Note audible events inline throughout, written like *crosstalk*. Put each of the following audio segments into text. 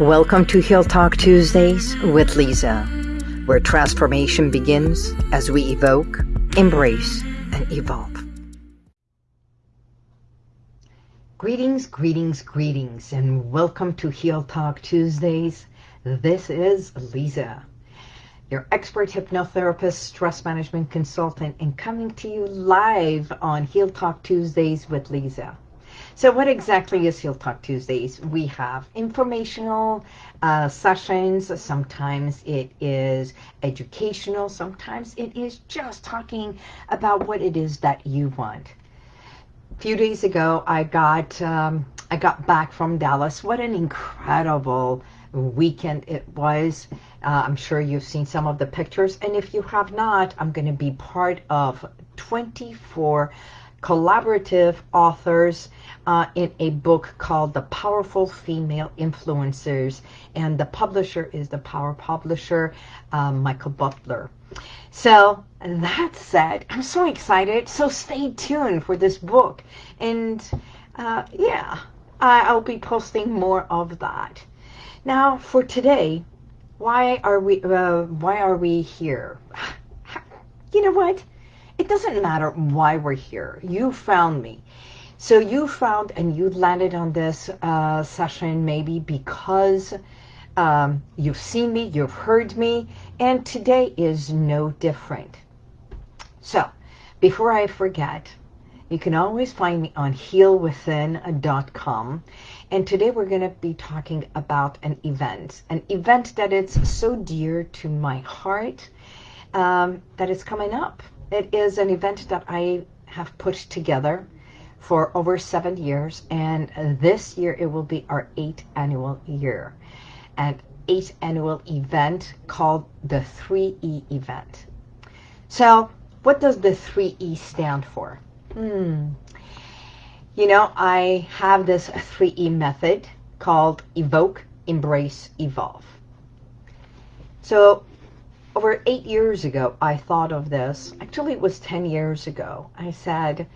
Welcome to Heal Talk Tuesdays with Lisa, where transformation begins as we evoke, embrace, and evolve. Greetings, greetings, greetings, and welcome to Heal Talk Tuesdays. This is Lisa, your expert hypnotherapist, stress management consultant, and coming to you live on Heal Talk Tuesdays with Lisa. So what exactly is Heal Talk Tuesdays? We have informational uh, sessions. Sometimes it is educational. Sometimes it is just talking about what it is that you want. A few days ago, I got um, I got back from Dallas. What an incredible weekend it was. Uh, I'm sure you've seen some of the pictures. And if you have not, I'm going to be part of 24 collaborative authors uh, in a book called The Powerful Female Influencers. And the publisher is the Power Publisher, um, Michael Butler. So that said, I'm so excited. So stay tuned for this book. And uh, yeah, I'll be posting more of that. Now for today, why are we uh, why are we here? *sighs* You know what? It doesn't matter why we're here. You found me. So you found and you landed on this uh, session maybe because um, you've seen me, you've heard me, and today is no different. So before I forget, you can always find me on healwithin.com. And today we're going to be talking about an event, an event that it's so dear to my heart um, that is coming up. It is an event that I have put together for over seven years, and this year it will be our eighth annual year. An eighth annual event called the 3E event. So what does the 3E stand for? Hmm. You know, I have this 3E method called evoke, embrace, evolve. So over eight years ago, I thought of this. Actually, it was 10 years ago. I said,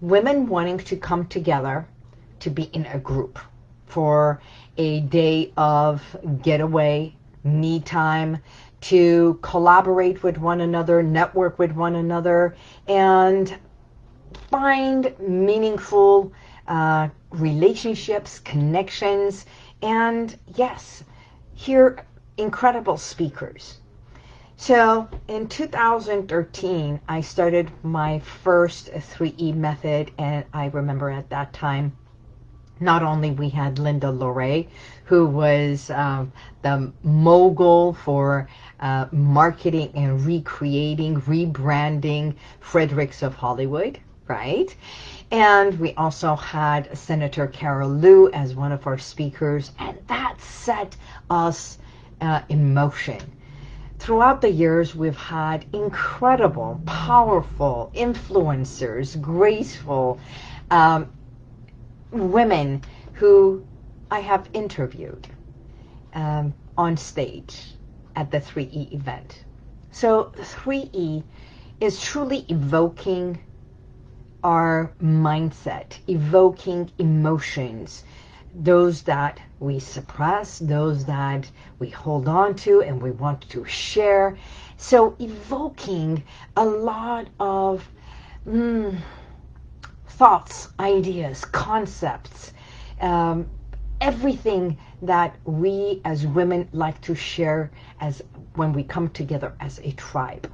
women wanting to come together to be in a group for a day of getaway, me time, to collaborate with one another, network with one another, and find meaningful uh, relationships, connections, and yes, hear incredible speakers. So in 2013, I started my first 3E method, and I remember at that time, not only we had Linda LoRe, who was um, the mogul for uh, marketing and recreating, rebranding Fredericks of Hollywood, right? And we also had Senator Carol Liu as one of our speakers, and that set us uh, in motion throughout the years, we've had incredible, powerful influencers, graceful um, women who I have interviewed um, on stage at the 3E event. So 3E is truly evoking our mindset, evoking emotions, those that we suppress, those that we hold on to and we want to share. So evoking a lot of mm, thoughts, ideas, concepts, um, everything that we as women like to share as when we come together as a tribe.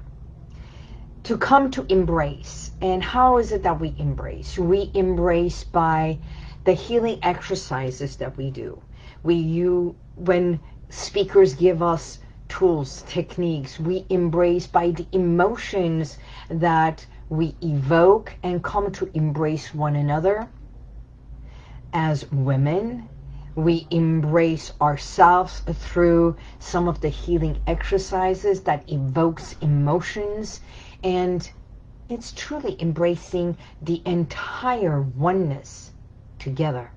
To come to embrace. And how is it that we embrace? We embrace by the healing exercises that we do. We you when speakers give us tools, techniques, we embrace by the emotions that we evoke and come to embrace one another. As women, we embrace ourselves through some of the healing exercises that evokes emotions and it's truly embracing the entire oneness together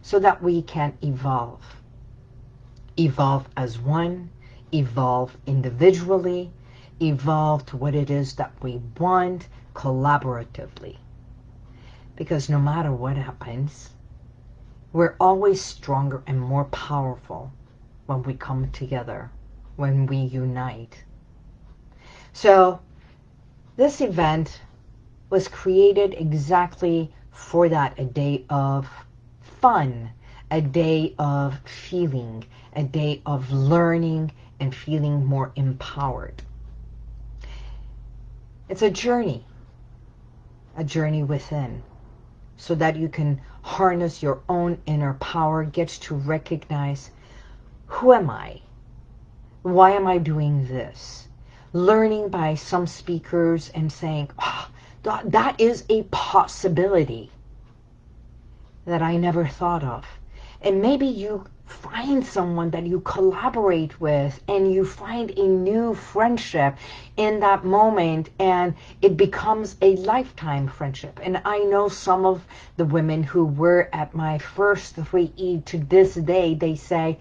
so that we can evolve. Evolve as one, evolve individually, evolve to what it is that we want collaboratively. Because no matter what happens, we're always stronger and more powerful when we come together, when we unite. So this event was created exactly for that, a day of fun, a day of feeling, a day of learning and feeling more empowered. It's a journey, a journey within, so that you can harness your own inner power, get to recognize, who am I? Why am I doing this? Learning by some speakers and saying, oh, that is a possibility that I never thought of. And maybe you find someone that you collaborate with and you find a new friendship in that moment and it becomes a lifetime friendship. And I know some of the women who were at my first 3E to this day, they say,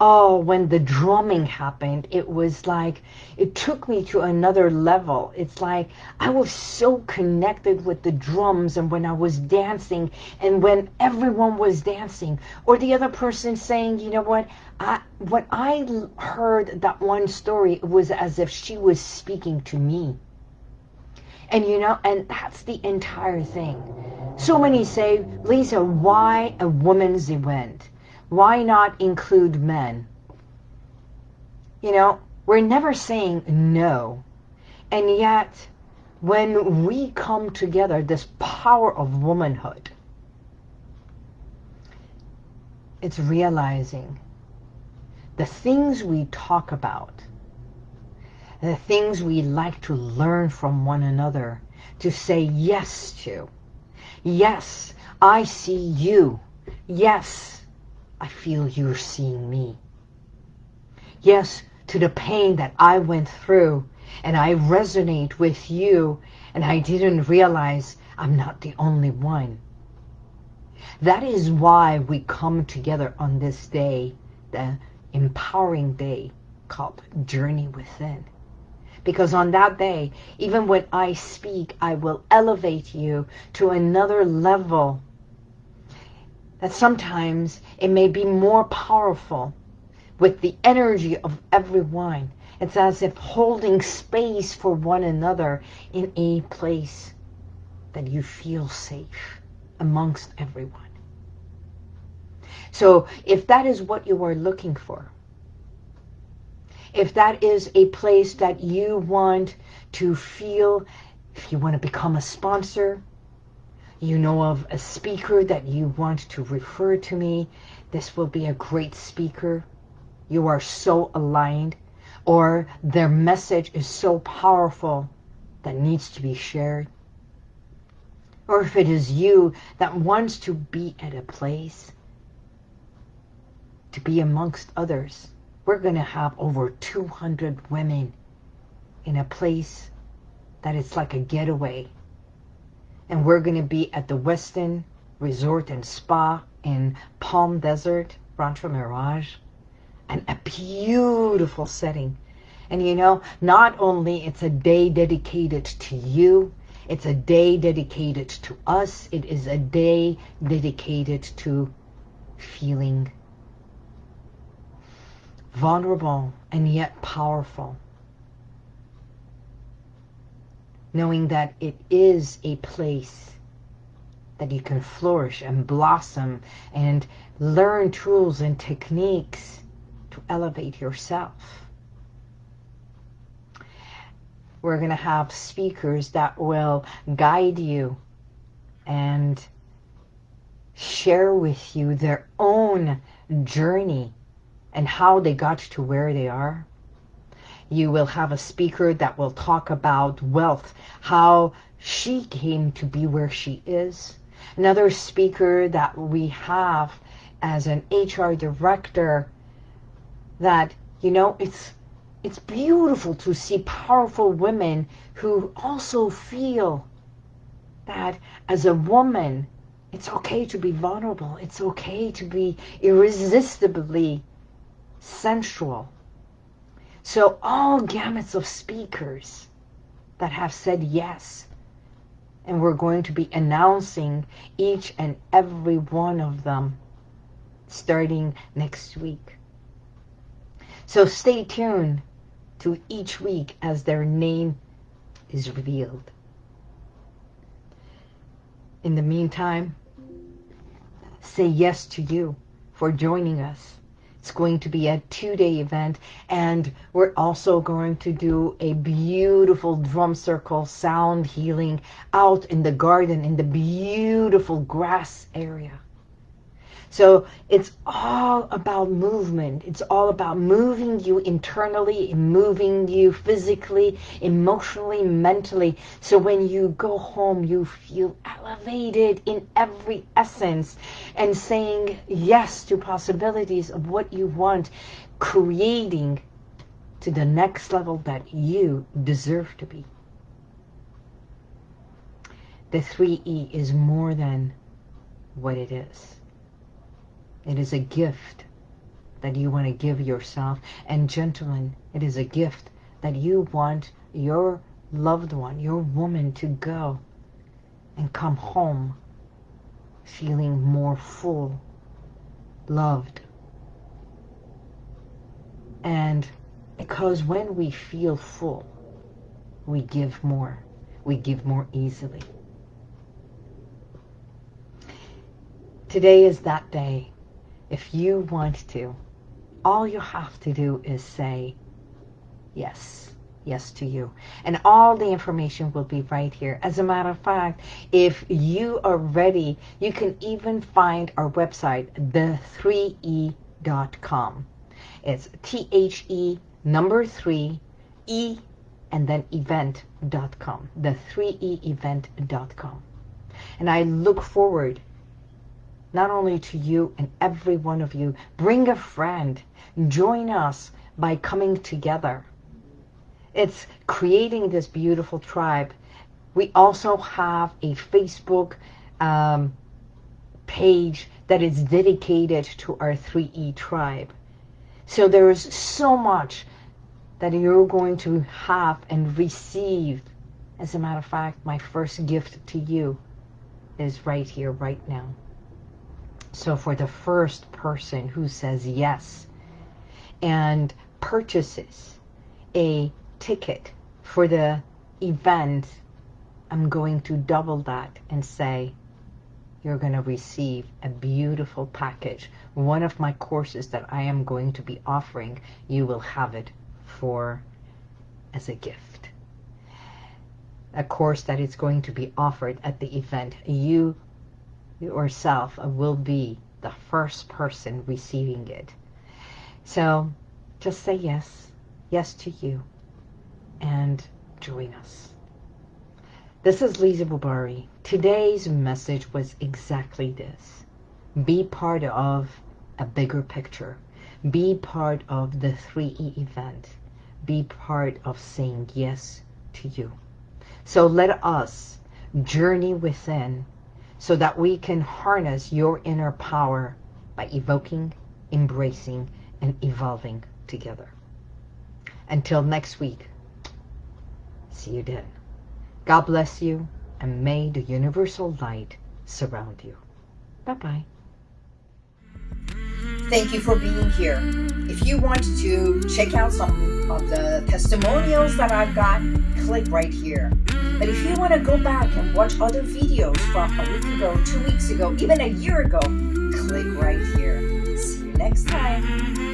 oh, when the drumming happened, it was like, it took me to another level. It's like I was so connected with the drums and when I was dancing and when everyone was dancing or the other person saying, you know what, I, when I heard that one story, it was as if she was speaking to me. And you know, and that's the entire thing. So many say, Lisa, why a woman's event? Why not include men? You know, we're never saying no. And yet, when we come together, this power of womanhood, it's realizing the things we talk about, the things we like to learn from one another, to say yes to. Yes, I see you. Yes, I feel you're seeing me. Yes, to the pain that I went through, and I resonate with you, and I didn't realize I'm not the only one. That is why we come together on this day, the empowering day called Journey Within. Because on that day, even when I speak, I will elevate you to another level that sometimes it may be more powerful with the energy of everyone. It's as if holding space for one another in a place that you feel safe amongst everyone. So if that is what you are looking for, if that is a place that you want to feel, if you want to become a sponsor, you know of a speaker that you want to refer to me, this will be a great speaker. You are so aligned or their message is so powerful that needs to be shared. Or if it is you that wants to be at a place, to be amongst others, we're going to have over 200 women in a place that it's like a getaway and we're going to be at the Westin Resort and Spa in Palm Desert, Rancho Mirage, and a beautiful setting. And you know, not only it's a day dedicated to you, it's a day dedicated to us, it is a day dedicated to feeling vulnerable and yet powerful knowing that it is a place that you can flourish and blossom and learn tools and techniques to elevate yourself. We're going to have speakers that will guide you and share with you their own journey and how they got to where they are. You will have a speaker that will talk about wealth, how she came to be where she is. Another speaker that we have as an HR director that, you know, it's it's beautiful to see powerful women who also feel that as a woman, it's okay to be vulnerable. It's okay to be irresistibly sensual. So all gamuts of speakers that have said yes. And we're going to be announcing each and every one of them starting next week. So stay tuned to each week as their name is revealed. In the meantime, say yes to you for joining us. It's going to be a two-day event and we're also going to do a beautiful drum circle sound healing out in the garden in the beautiful grass area. So it's all about movement. It's all about moving you internally, moving you physically, emotionally, mentally. So when you go home, you feel elevated in every essence and saying yes to possibilities of what you want, creating to the next level that you deserve to be. The 3E is more than what it is. It is a gift that you want to give yourself. And gentlemen, it is a gift that you want your loved one, your woman to go and come home feeling more full, loved. And because when we feel full, we give more. We give more easily. Today is that day if you want to, all you have to do is say yes, yes to you. And all the information will be right here. As a matter of fact, if you are ready, you can even find our website, the3e.com. It's T-H-E number 3 E and then event.com, the 3E event.com. And I look forward not only to you and every one of you. Bring a friend. Join us by coming together. It's creating this beautiful tribe. We also have a Facebook um, page that is dedicated to our 3E tribe. So there is so much that you're going to have and receive. As a matter of fact, my first gift to you is right here, right now. So for the first person who says yes and purchases a ticket for the event, I'm going to double that and say, you're going to receive a beautiful package. One of my courses that I am going to be offering, you will have it for as a gift. A course that is going to be offered at the event. You yourself will be the first person receiving it. So just say yes, yes to you, and join us. This is Lisa Bubari. Today's message was exactly this. Be part of a bigger picture. Be part of the 3E event. Be part of saying yes to you. So let us journey within so that we can harness your inner power by evoking, embracing, and evolving together. Until next week, see you then. God bless you, and may the universal light surround you. Bye-bye. Thank you for being here. If you want to check out some of the testimonials that I've got, click right here. But if you want to go back and watch other videos from a week ago, two weeks ago, even a year ago, click right here. See you next time.